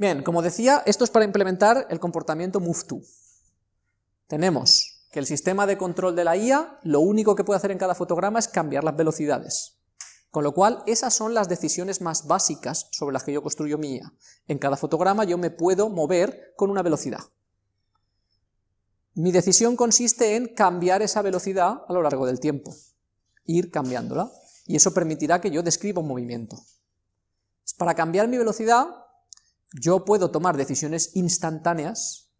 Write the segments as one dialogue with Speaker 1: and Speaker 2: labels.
Speaker 1: Bien, como decía, esto es para implementar el comportamiento move Tenemos que el sistema de control de la IA, lo único que puede hacer en cada fotograma es cambiar las velocidades. Con lo cual, esas son las decisiones más básicas sobre las que yo construyo mi IA. En cada fotograma yo me puedo mover con una velocidad. Mi decisión consiste en cambiar esa velocidad a lo largo del tiempo, ir cambiándola, y eso permitirá que yo describa un movimiento. Para cambiar mi velocidad, yo puedo tomar decisiones instantáneas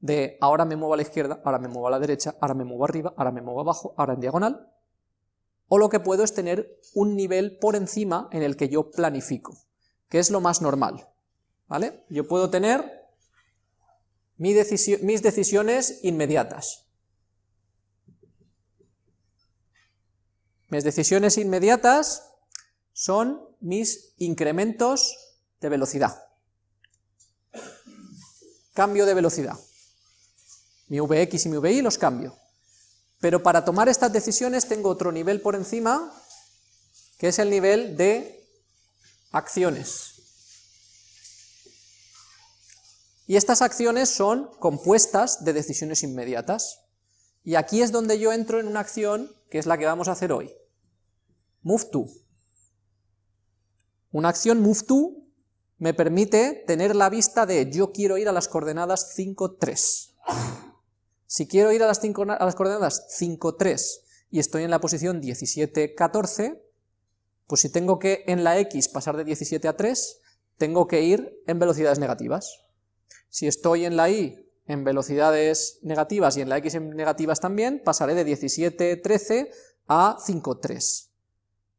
Speaker 1: de ahora me muevo a la izquierda, ahora me muevo a la derecha, ahora me muevo arriba, ahora me muevo abajo, ahora en diagonal, o lo que puedo es tener un nivel por encima en el que yo planifico, que es lo más normal, ¿vale? Yo puedo tener mis decisiones inmediatas. Mis decisiones inmediatas son mis incrementos de velocidad. Cambio de velocidad. Mi Vx y mi Vi los cambio. Pero para tomar estas decisiones tengo otro nivel por encima, que es el nivel de acciones. Y estas acciones son compuestas de decisiones inmediatas. Y aquí es donde yo entro en una acción que es la que vamos a hacer hoy. Move to. Una acción move to me permite tener la vista de yo quiero ir a las coordenadas 5, 3. Si quiero ir a las, a las coordenadas 5, 3 y estoy en la posición 17, 14, pues si tengo que en la x pasar de 17 a 3, tengo que ir en velocidades negativas. Si estoy en la y en velocidades negativas y en la x en negativas también, pasaré de 17.13 a 5.3.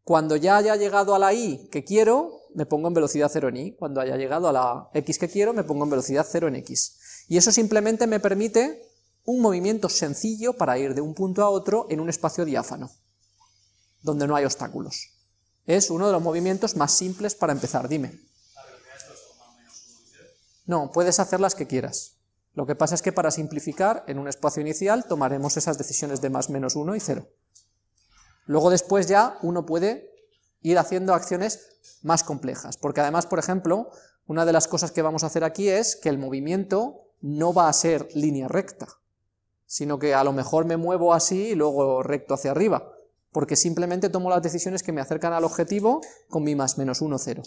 Speaker 1: Cuando ya haya llegado a la y que quiero, me pongo en velocidad 0 en y. Cuando haya llegado a la x que quiero, me pongo en velocidad 0 en x. Y eso simplemente me permite un movimiento sencillo para ir de un punto a otro en un espacio diáfano, donde no hay obstáculos. Es uno de los movimientos más simples para empezar, dime. No, puedes hacer las que quieras. Lo que pasa es que para simplificar, en un espacio inicial tomaremos esas decisiones de más, menos 1 y 0. Luego después ya uno puede ir haciendo acciones más complejas, porque además, por ejemplo, una de las cosas que vamos a hacer aquí es que el movimiento no va a ser línea recta, sino que a lo mejor me muevo así y luego recto hacia arriba, porque simplemente tomo las decisiones que me acercan al objetivo con mi más menos 1, 0.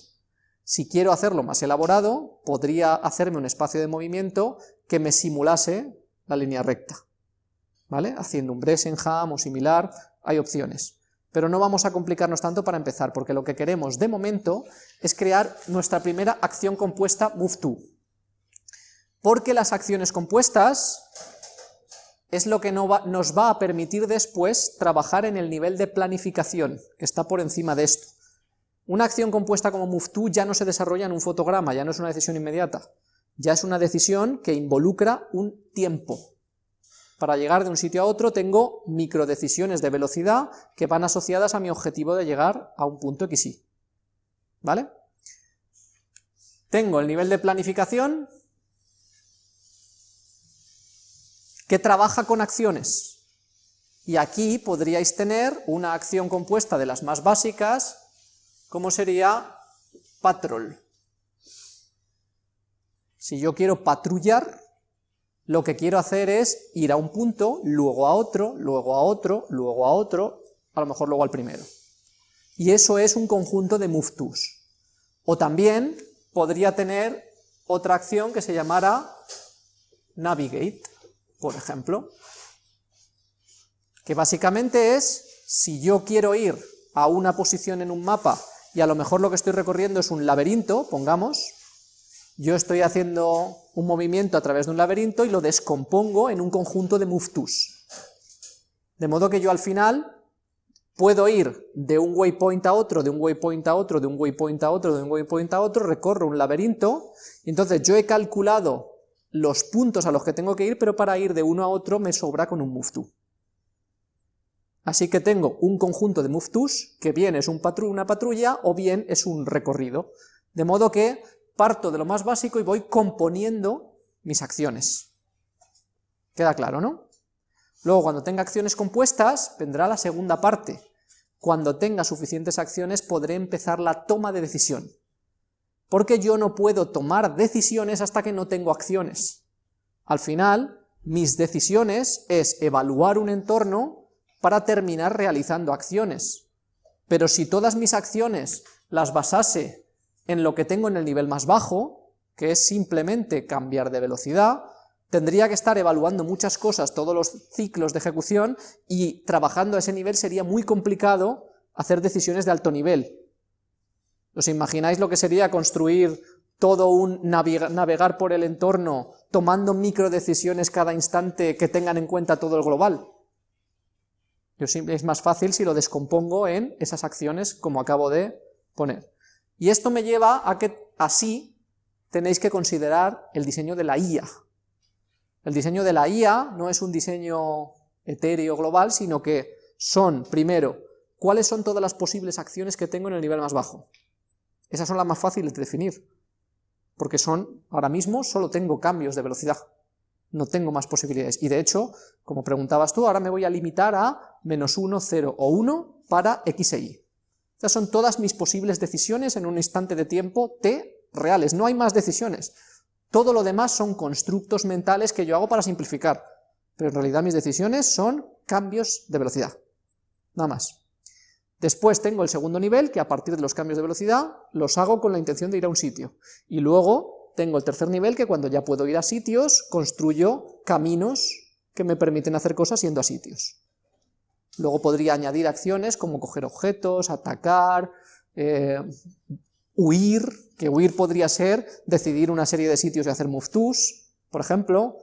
Speaker 1: Si quiero hacerlo más elaborado, podría hacerme un espacio de movimiento que me simulase la línea recta, ¿vale? Haciendo un Bressenham o similar, hay opciones. Pero no vamos a complicarnos tanto para empezar, porque lo que queremos de momento es crear nuestra primera acción compuesta move Porque las acciones compuestas es lo que nos va a permitir después trabajar en el nivel de planificación, que está por encima de esto. Una acción compuesta como move ya no se desarrolla en un fotograma, ya no es una decisión inmediata, ya es una decisión que involucra un tiempo. Para llegar de un sitio a otro tengo microdecisiones de velocidad que van asociadas a mi objetivo de llegar a un punto XY. ¿Vale? Tengo el nivel de planificación que trabaja con acciones. Y aquí podríais tener una acción compuesta de las más básicas, ¿Cómo sería patrol? Si yo quiero patrullar, lo que quiero hacer es ir a un punto, luego a otro, luego a otro, luego a otro, a lo mejor luego al primero. Y eso es un conjunto de move tos. O también podría tener otra acción que se llamara navigate, por ejemplo, que básicamente es, si yo quiero ir a una posición en un mapa y a lo mejor lo que estoy recorriendo es un laberinto, pongamos, yo estoy haciendo un movimiento a través de un laberinto y lo descompongo en un conjunto de move. De modo que yo al final puedo ir de un waypoint a otro, de un waypoint a otro, de un waypoint a otro, de un waypoint a otro, recorro un laberinto, y entonces yo he calculado los puntos a los que tengo que ir, pero para ir de uno a otro me sobra con un move to. Así que tengo un conjunto de move que bien es un una patrulla o bien es un recorrido. De modo que parto de lo más básico y voy componiendo mis acciones. ¿Queda claro, no? Luego, cuando tenga acciones compuestas, vendrá la segunda parte. Cuando tenga suficientes acciones, podré empezar la toma de decisión. porque yo no puedo tomar decisiones hasta que no tengo acciones. Al final, mis decisiones es evaluar un entorno para terminar realizando acciones. Pero si todas mis acciones las basase en lo que tengo en el nivel más bajo, que es simplemente cambiar de velocidad, tendría que estar evaluando muchas cosas, todos los ciclos de ejecución, y trabajando a ese nivel sería muy complicado hacer decisiones de alto nivel. ¿Os imagináis lo que sería construir todo un navegar por el entorno, tomando micro decisiones cada instante que tengan en cuenta todo el global? Yo es más fácil si lo descompongo en esas acciones como acabo de poner. Y esto me lleva a que así tenéis que considerar el diseño de la IA. El diseño de la IA no es un diseño etéreo global, sino que son, primero, cuáles son todas las posibles acciones que tengo en el nivel más bajo. Esas son las más fáciles de definir, porque son, ahora mismo, solo tengo cambios de velocidad, no tengo más posibilidades. Y de hecho, como preguntabas tú, ahora me voy a limitar a menos 1, 0 o 1 para x e y. Estas son todas mis posibles decisiones en un instante de tiempo t reales, no hay más decisiones. Todo lo demás son constructos mentales que yo hago para simplificar, pero en realidad mis decisiones son cambios de velocidad, nada más. Después tengo el segundo nivel, que a partir de los cambios de velocidad los hago con la intención de ir a un sitio. Y luego tengo el tercer nivel, que cuando ya puedo ir a sitios, construyo caminos que me permiten hacer cosas yendo a sitios. Luego podría añadir acciones como coger objetos, atacar, eh, huir, que huir podría ser decidir una serie de sitios y hacer move tos, por ejemplo,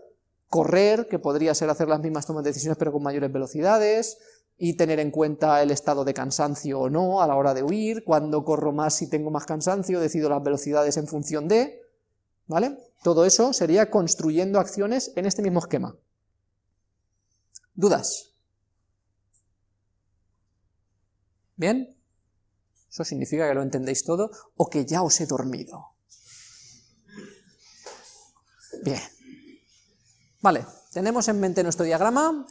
Speaker 1: correr, que podría ser hacer las mismas tomas de decisiones pero con mayores velocidades, y tener en cuenta el estado de cansancio o no a la hora de huir, cuando corro más si tengo más cansancio, decido las velocidades en función de, ¿vale? Todo eso sería construyendo acciones en este mismo esquema. ¿Dudas? ¿Bien? Eso significa que lo entendéis todo o que ya os he dormido. Bien. Vale, tenemos en mente nuestro diagrama,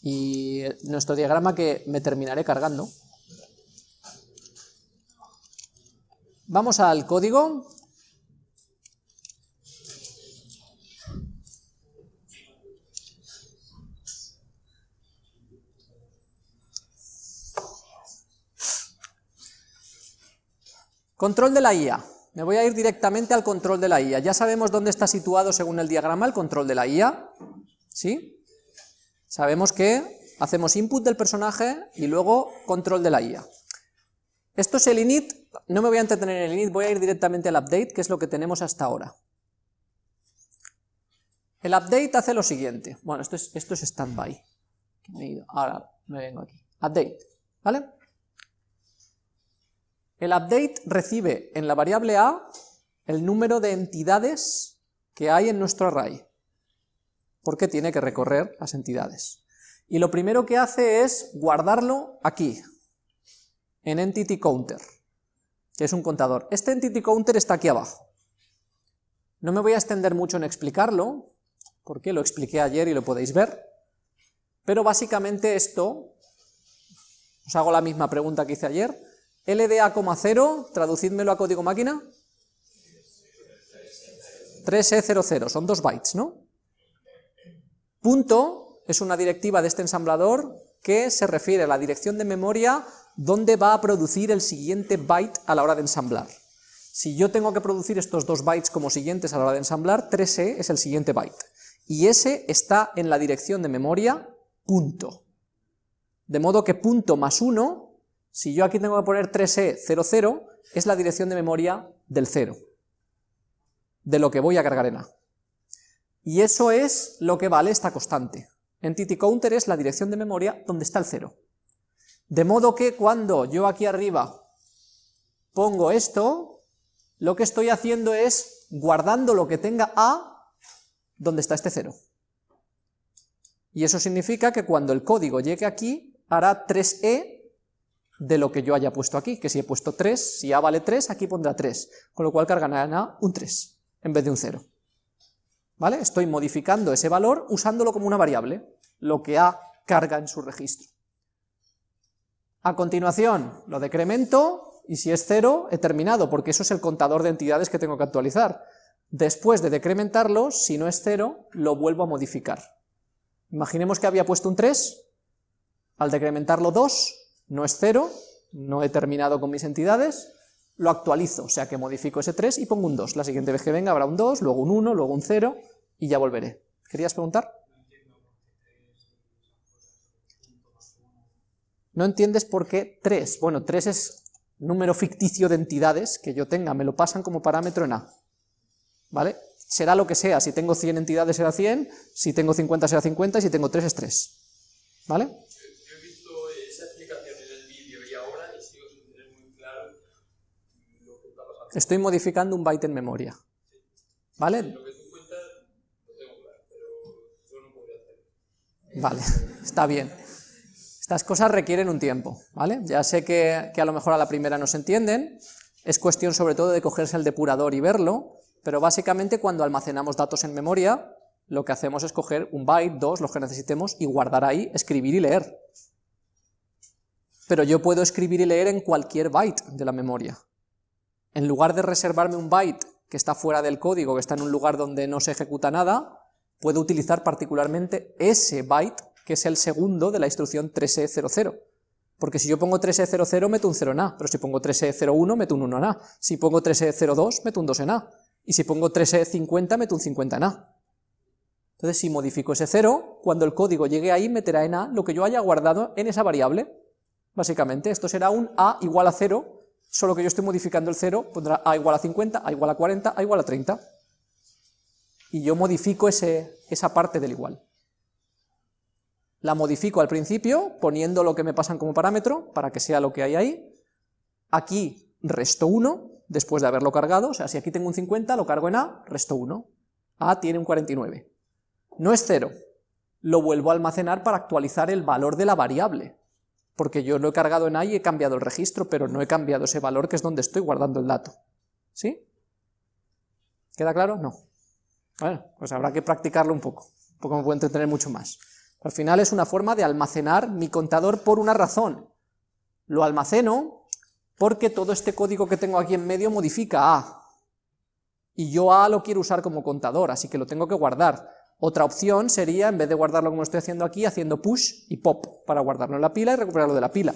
Speaker 1: y nuestro diagrama que me terminaré cargando. Vamos al código. Control de la IA. Me voy a ir directamente al control de la IA. Ya sabemos dónde está situado según el diagrama el control de la IA. ¿Sí? Sabemos que hacemos input del personaje y luego control de la IA. Esto es el init, no me voy a entretener en el init, voy a ir directamente al update, que es lo que tenemos hasta ahora. El update hace lo siguiente, bueno, esto es, esto es standby, ahora me vengo aquí, update, ¿vale? El update recibe en la variable a el número de entidades que hay en nuestro array porque tiene que recorrer las entidades. Y lo primero que hace es guardarlo aquí, en Entity Counter, que es un contador. Este Entity Counter está aquí abajo. No me voy a extender mucho en explicarlo, porque lo expliqué ayer y lo podéis ver, pero básicamente esto, os hago la misma pregunta que hice ayer, LDA,0, traducídmelo a código máquina, 3E00, son dos bytes, ¿no? Punto es una directiva de este ensamblador que se refiere a la dirección de memoria donde va a producir el siguiente byte a la hora de ensamblar. Si yo tengo que producir estos dos bytes como siguientes a la hora de ensamblar, 3e es el siguiente byte. Y ese está en la dirección de memoria punto. De modo que punto más 1, si yo aquí tengo que poner 3e00, es la dirección de memoria del 0, de lo que voy a cargar en A. Y eso es lo que vale esta constante. Entity counter es la dirección de memoria donde está el cero. De modo que cuando yo aquí arriba pongo esto, lo que estoy haciendo es guardando lo que tenga A donde está este cero. Y eso significa que cuando el código llegue aquí, hará 3e de lo que yo haya puesto aquí, que si he puesto 3, si A vale 3, aquí pondrá 3, con lo cual cargará en A un 3, en vez de un 0. ¿vale? Estoy modificando ese valor usándolo como una variable, lo que A carga en su registro. A continuación lo decremento y si es 0, he terminado, porque eso es el contador de entidades que tengo que actualizar. Después de decrementarlo, si no es 0, lo vuelvo a modificar. Imaginemos que había puesto un 3, al decrementarlo 2, no es 0, no he terminado con mis entidades, lo actualizo, o sea que modifico ese 3 y pongo un 2. La siguiente vez que venga habrá un 2, luego un 1, luego un 0 y ya volveré. ¿Querías preguntar? No entiendes por qué 3. Bueno, 3 es número ficticio de entidades que yo tenga, me lo pasan como parámetro en A. ¿Vale? Será lo que sea, si tengo 100 entidades será 100, si tengo 50 será 50 y si tengo 3 es 3. ¿Vale?
Speaker 2: Yo he visto esa explicación en el vídeo y ahora y sigo sin tener muy claro lo que está pasando.
Speaker 1: Estoy modificando un byte en memoria. ¿Vale?
Speaker 2: Lo que tú cuentas lo tengo claro, pero yo no podría hacer.
Speaker 1: Vale, está bien. Estas cosas requieren un tiempo, ¿vale? Ya sé que, que, a lo mejor a la primera no se entienden, es cuestión sobre todo de cogerse el depurador y verlo, pero básicamente cuando almacenamos datos en memoria, lo que hacemos es coger un byte, dos, los que necesitemos, y guardar ahí, escribir y leer. Pero yo puedo escribir y leer en cualquier byte de la memoria. En lugar de reservarme un byte que está fuera del código, que está en un lugar donde no se ejecuta nada, puedo utilizar particularmente ese byte que es el segundo de la instrucción 3E00. Porque si yo pongo 3E00 meto un 0 en A, pero si pongo 3E01 meto un 1 en A, si pongo 3E02 meto un 2 en A, y si pongo 3E50 meto un 50 en A. Entonces si modifico ese 0, cuando el código llegue ahí meterá en A lo que yo haya guardado en esa variable. Básicamente esto será un A igual a 0, solo que yo estoy modificando el 0, pondrá A igual a 50, A igual a 40, A igual a 30. Y yo modifico ese, esa parte del igual. La modifico al principio poniendo lo que me pasan como parámetro para que sea lo que hay ahí, aquí resto 1 después de haberlo cargado, o sea, si aquí tengo un 50 lo cargo en A, resto 1, A tiene un 49, no es 0, lo vuelvo a almacenar para actualizar el valor de la variable, porque yo lo he cargado en A y he cambiado el registro, pero no he cambiado ese valor que es donde estoy guardando el dato, ¿sí? ¿Queda claro? No. Bueno, pues habrá que practicarlo un poco, porque me puede entretener mucho más. Al final es una forma de almacenar mi contador por una razón. Lo almaceno porque todo este código que tengo aquí en medio modifica A. Y yo A lo quiero usar como contador, así que lo tengo que guardar. Otra opción sería, en vez de guardarlo como estoy haciendo aquí, haciendo push y pop, para guardarlo en la pila y recuperarlo de la pila.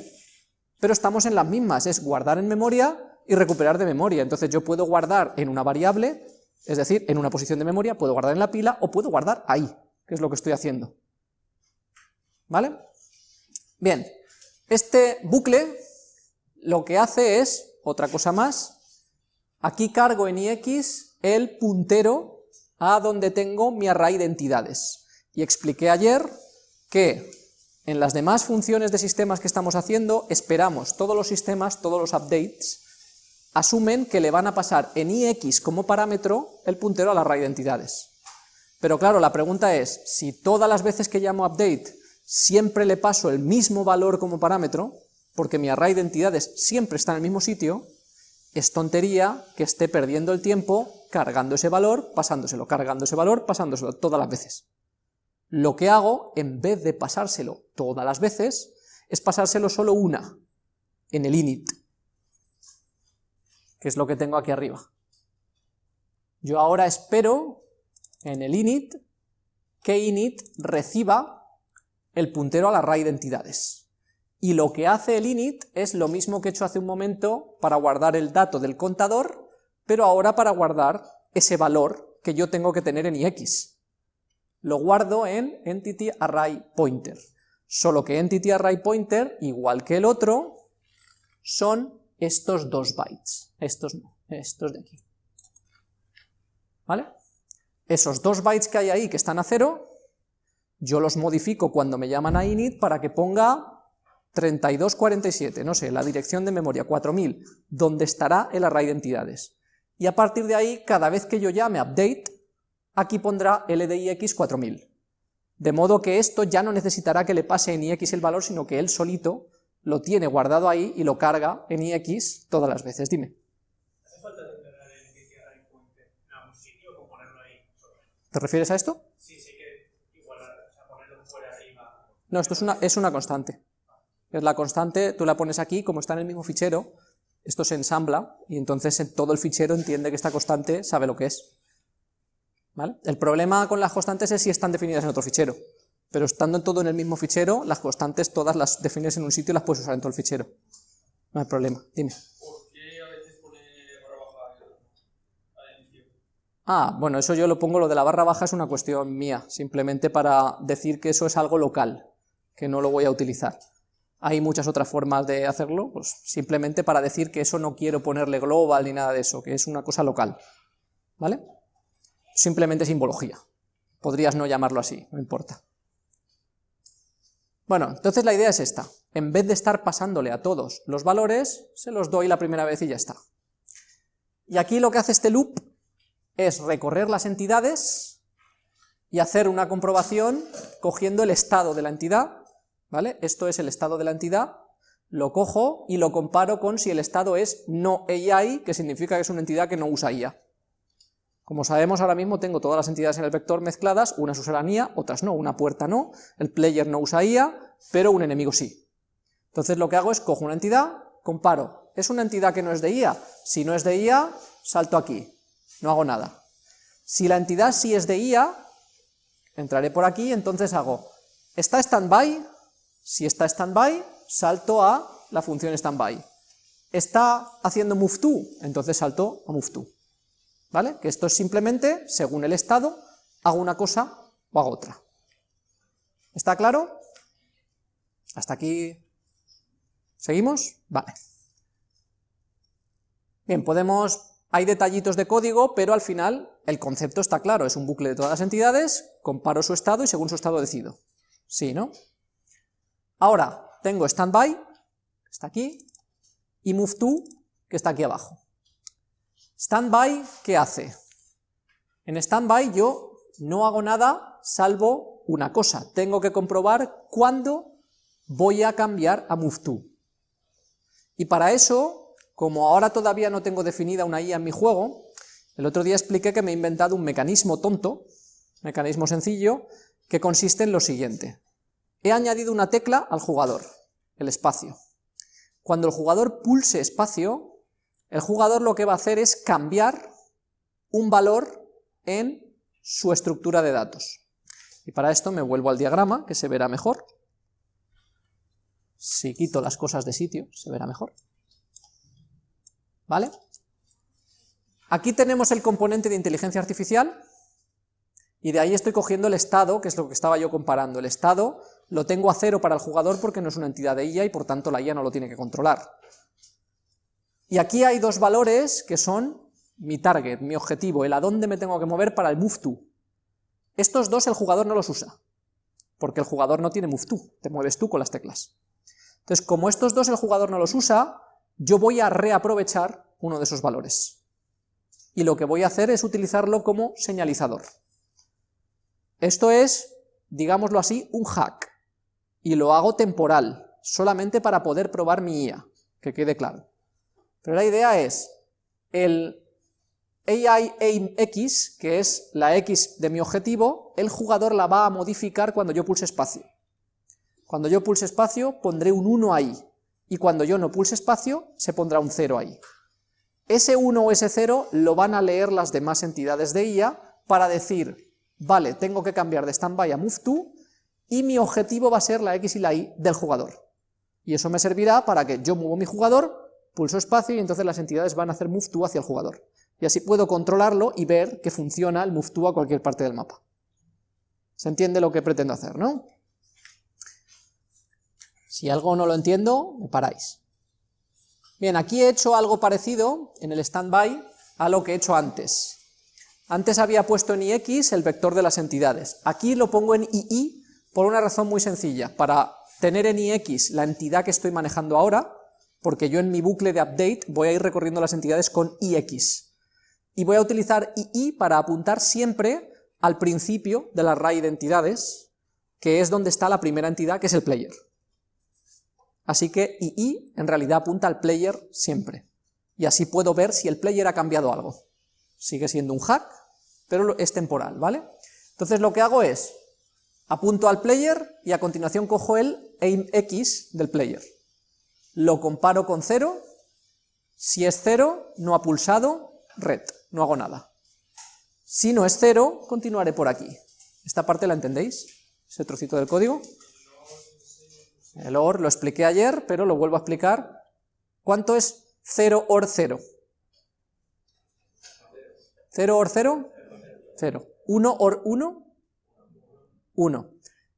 Speaker 1: Pero estamos en las mismas, es guardar en memoria y recuperar de memoria. Entonces yo puedo guardar en una variable, es decir, en una posición de memoria, puedo guardar en la pila o puedo guardar ahí, que es lo que estoy haciendo. ¿Vale? Bien, este bucle lo que hace es, otra cosa más, aquí cargo en ix el puntero a donde tengo mi array de entidades. Y expliqué ayer que en las demás funciones de sistemas que estamos haciendo, esperamos todos los sistemas, todos los updates, asumen que le van a pasar en ix como parámetro el puntero al array de entidades. Pero claro, la pregunta es, si todas las veces que llamo update siempre le paso el mismo valor como parámetro, porque mi array de entidades siempre está en el mismo sitio, es tontería que esté perdiendo el tiempo cargando ese valor, pasándoselo, cargando ese valor, pasándoselo todas las veces. Lo que hago, en vez de pasárselo todas las veces, es pasárselo solo una, en el init, que es lo que tengo aquí arriba. Yo ahora espero, en el init, que init reciba el puntero al array de entidades. Y lo que hace el init es lo mismo que he hecho hace un momento para guardar el dato del contador, pero ahora para guardar ese valor que yo tengo que tener en ix. Lo guardo en entity array pointer, solo que entity array pointer, igual que el otro, son estos dos bytes, estos no, estos de aquí. ¿Vale? Esos dos bytes que hay ahí que están a cero, yo los modifico cuando me llaman a init para que ponga 3247, no sé, la dirección de memoria 4000, donde estará el array de entidades. Y a partir de ahí, cada vez que yo llame update, aquí pondrá ldix 4000. De modo que esto ya no necesitará que le pase en ix el valor, sino que él solito lo tiene guardado ahí y lo carga en ix todas las veces. Dime.
Speaker 2: ¿Hace falta declarar el entity array pointer en algún sitio o ponerlo ahí?
Speaker 1: ¿Te refieres a esto?
Speaker 2: Sí, sí que igualar, o sea, ponerlo fuera arriba.
Speaker 1: No, esto es una, es una constante. Es la constante, tú la pones aquí, como está en el mismo fichero, esto se ensambla y entonces en todo el fichero entiende que esta constante sabe lo que es. ¿Vale? El problema con las constantes es si están definidas en otro fichero, pero estando todo en el mismo fichero, las constantes todas las defines en un sitio y las puedes usar en todo el fichero. No hay problema, dime.
Speaker 2: ¿Por qué a veces pone barra baja al inicio?
Speaker 1: Ah, bueno, eso yo lo pongo, lo de la barra baja es una cuestión mía, simplemente para decir que eso es algo local, que no lo voy a utilizar. Hay muchas otras formas de hacerlo, pues simplemente para decir que eso no quiero ponerle global ni nada de eso, que es una cosa local, ¿vale? Simplemente simbología. Podrías no llamarlo así, no importa. Bueno, entonces la idea es esta. En vez de estar pasándole a todos los valores, se los doy la primera vez y ya está. Y aquí lo que hace este loop es recorrer las entidades y hacer una comprobación cogiendo el estado de la entidad, ¿vale? Esto es el estado de la entidad, lo cojo y lo comparo con si el estado es no AI, que significa que es una entidad que no usa IA. Como sabemos ahora mismo tengo todas las entidades en el vector mezcladas, unas usarán IA, otras no, una puerta no, el player no usa IA, pero un enemigo sí. Entonces lo que hago es cojo una entidad, comparo, ¿es una entidad que no es de IA? Si no es de IA, salto aquí, no hago nada. Si la entidad sí es de IA, entraré por aquí, entonces hago, ¿está standby? Si está standby, salto a la función standby. ¿Está haciendo move to? Entonces salto a move to. ¿Vale? Que esto es simplemente, según el estado, hago una cosa o hago otra. ¿Está claro? Hasta aquí. ¿Seguimos? Vale. Bien, podemos... Hay detallitos de código, pero al final el concepto está claro, es un bucle de todas las entidades, comparo su estado y según su estado decido. Sí, ¿no? Ahora, tengo standby, que está aquí, y move to, que está aquí abajo. Standby, ¿qué hace? En standby yo no hago nada salvo una cosa, tengo que comprobar cuándo voy a cambiar a move to. Y para eso, como ahora todavía no tengo definida una IA en mi juego, el otro día expliqué que me he inventado un mecanismo tonto, mecanismo sencillo, que consiste en lo siguiente. He añadido una tecla al jugador, el espacio. Cuando el jugador pulse espacio, el jugador lo que va a hacer es cambiar un valor en su estructura de datos. Y para esto me vuelvo al diagrama, que se verá mejor. Si quito las cosas de sitio, se verá mejor. ¿Vale? Aquí tenemos el componente de inteligencia artificial, y de ahí estoy cogiendo el estado, que es lo que estaba yo comparando. El estado lo tengo a cero para el jugador porque no es una entidad de IA y por tanto la IA no lo tiene que controlar. Y aquí hay dos valores que son mi target, mi objetivo, el a dónde me tengo que mover para el move to. Estos dos el jugador no los usa, porque el jugador no tiene move to, te mueves tú con las teclas. Entonces, como estos dos el jugador no los usa, yo voy a reaprovechar uno de esos valores. Y lo que voy a hacer es utilizarlo como señalizador. Esto es, digámoslo así, un hack, y lo hago temporal, solamente para poder probar mi IA, que quede claro. Pero la idea es, el AI aim X, que es la X de mi objetivo, el jugador la va a modificar cuando yo pulse espacio. Cuando yo pulse espacio, pondré un 1 ahí, y cuando yo no pulse espacio, se pondrá un 0 ahí. Ese 1 o ese 0 lo van a leer las demás entidades de IA para decir, vale, tengo que cambiar de standby a move to, y mi objetivo va a ser la X y la Y del jugador. Y eso me servirá para que yo muevo mi jugador, pulso espacio y entonces las entidades van a hacer move to hacia el jugador. Y así puedo controlarlo y ver que funciona el move to a cualquier parte del mapa. ¿Se entiende lo que pretendo hacer, no? Si algo no lo entiendo, me paráis. Bien, aquí he hecho algo parecido en el standby a lo que he hecho antes. Antes había puesto en ix el vector de las entidades. Aquí lo pongo en ii por una razón muy sencilla. Para tener en ix la entidad que estoy manejando ahora, porque yo en mi bucle de update voy a ir recorriendo las entidades con ix. Y voy a utilizar ii para apuntar siempre al principio del array de entidades, que es donde está la primera entidad, que es el player. Así que ii en realidad apunta al player siempre. Y así puedo ver si el player ha cambiado algo. Sigue siendo un hack, pero es temporal, ¿vale? Entonces lo que hago es, apunto al player y a continuación cojo el aim x del player lo comparo con 0 Si es 0, no ha pulsado, red, no hago nada. Si no es 0, continuaré por aquí. ¿Esta parte la entendéis? Ese trocito del código. El OR lo expliqué ayer, pero lo vuelvo a explicar. ¿Cuánto es 0 OR 0? ¿0 OR 0? 0. ¿1 OR 1? 1.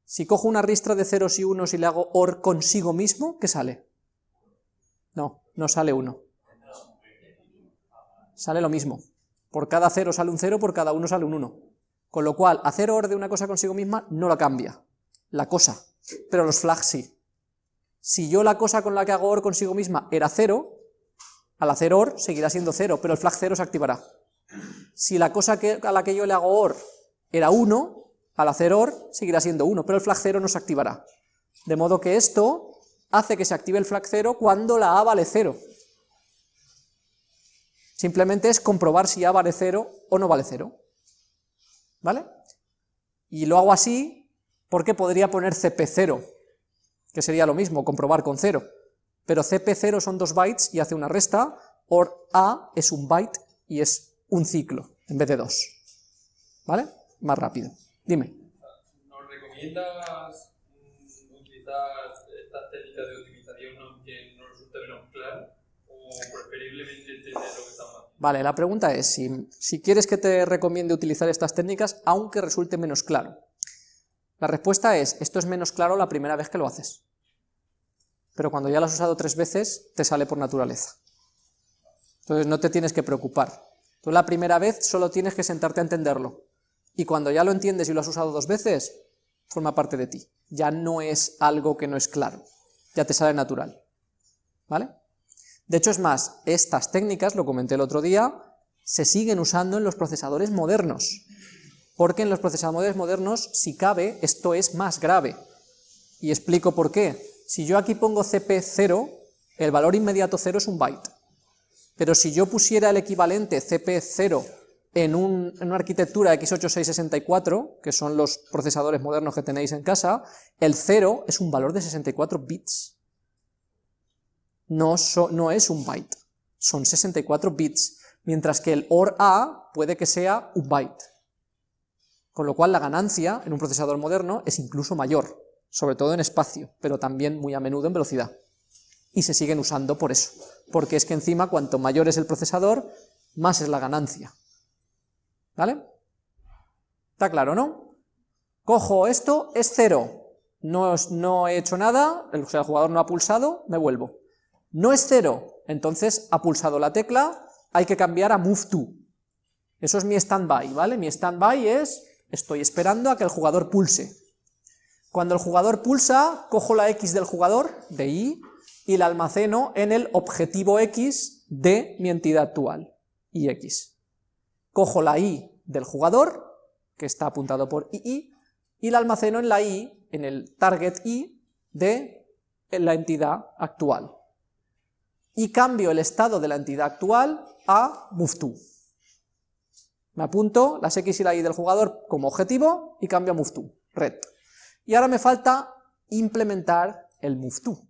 Speaker 1: Si cojo una ristra de ceros y unos y le hago OR consigo mismo, ¿qué sale? No, no sale 1. Sale lo mismo. Por cada 0 sale un 0, por cada 1 sale un 1. Con lo cual, hacer OR de una cosa consigo misma no la cambia, la cosa, pero los flags sí. Si yo la cosa con la que hago OR consigo misma era 0, al hacer OR seguirá siendo 0, pero el flag 0 se activará. Si la cosa que, a la que yo le hago OR era 1, al hacer OR seguirá siendo 1, pero el flag 0 no se activará. De modo que esto hace que se active el flag 0 cuando la A vale 0. Simplemente es comprobar si A vale 0 o no vale 0. ¿Vale? Y lo hago así porque podría poner CP0, que sería lo mismo, comprobar con 0. Pero CP0 son dos bytes y hace una resta, OR A es un byte y es un ciclo, en vez de dos. ¿Vale? Más rápido. Dime.
Speaker 2: ¿Nos recomiendas mm, utilizar estas técnicas de optimización aunque no resulte menos claro? ¿O preferiblemente entender lo que estamos haciendo?
Speaker 1: Vale, la pregunta es si, si quieres que te recomiende utilizar estas técnicas aunque resulte menos claro. La respuesta es, esto es menos claro la primera vez que lo haces. Pero cuando ya lo has usado tres veces, te sale por naturaleza. Entonces no te tienes que preocupar. Tú la primera vez solo tienes que sentarte a entenderlo y cuando ya lo entiendes y lo has usado dos veces, forma parte de ti. Ya no es algo que no es claro, ya te sale natural. ¿Vale? De hecho es más, estas técnicas, lo comenté el otro día, se siguen usando en los procesadores modernos, porque en los procesadores modernos, si cabe, esto es más grave. Y explico por qué. Si yo aquí pongo CP0, el valor inmediato 0 es un byte. Pero si yo pusiera el equivalente CP0 en, una arquitectura x86-64, que son los procesadores modernos que tenéis en casa, el 0 es un valor de 64 bits. No, no es un byte, son 64 bits, mientras que el OR A puede que sea un byte. Con lo cual la ganancia en un procesador moderno es incluso mayor, sobre todo en espacio, pero también muy a menudo en velocidad. Y se siguen usando por eso, porque es que encima cuanto mayor es el procesador, más es la ganancia. ¿Vale? ¿Está claro, no? Cojo esto, es cero, no, he hecho nada, el, el jugador no ha pulsado, me vuelvo. No es cero, entonces ha pulsado la tecla, hay que cambiar a move to. Eso es mi standby, ¿vale? Mi standby es, estoy esperando a que el jugador pulse. Cuando el jugador pulsa, cojo la X del jugador, de Y, y la almaceno en el objetivo X de mi entidad actual, X cojo la i del jugador, que está apuntado por ii, y la almaceno en la i, en el target i de la entidad actual. Y cambio el estado de la entidad actual a moveTo. Me apunto las x y la y del jugador como objetivo y cambio a moveTo, red. Y ahora me falta implementar el moveTo.